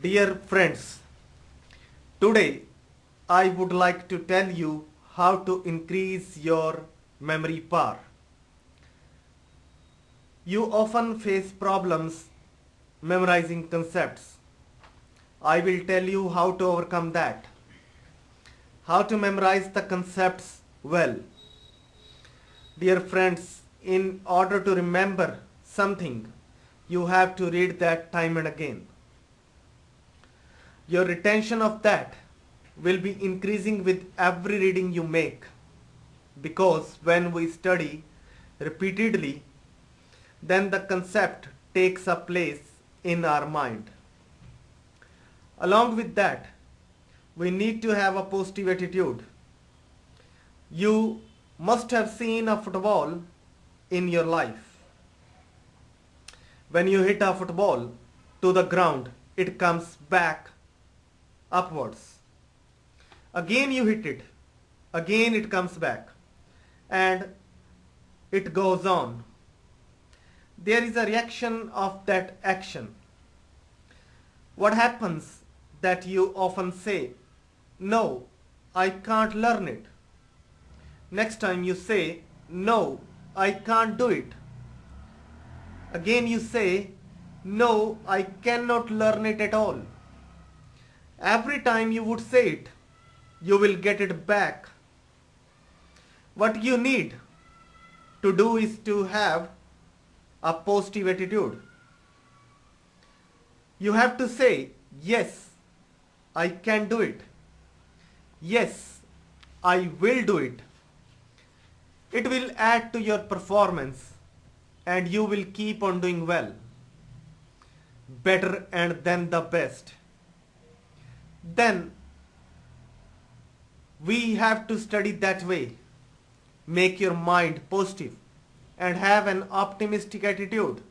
Dear friends, today I would like to tell you how to increase your memory power. You often face problems memorizing concepts. I will tell you how to overcome that. How to memorize the concepts well. Dear friends, in order to remember something, you have to read that time and again. Your retention of that will be increasing with every reading you make because when we study repeatedly, then the concept takes a place in our mind. Along with that, we need to have a positive attitude. You must have seen a football in your life. When you hit a football to the ground, it comes back upwards. Again you hit it. Again it comes back. And it goes on. There is a reaction of that action. What happens that you often say, no, I can't learn it. Next time you say, no, I can't do it. Again you say, no, I cannot learn it at all. Every time you would say it, you will get it back. What you need to do is to have a positive attitude. You have to say, yes, I can do it. Yes, I will do it. It will add to your performance and you will keep on doing well. Better and then the best. Then we have to study that way. Make your mind positive and have an optimistic attitude.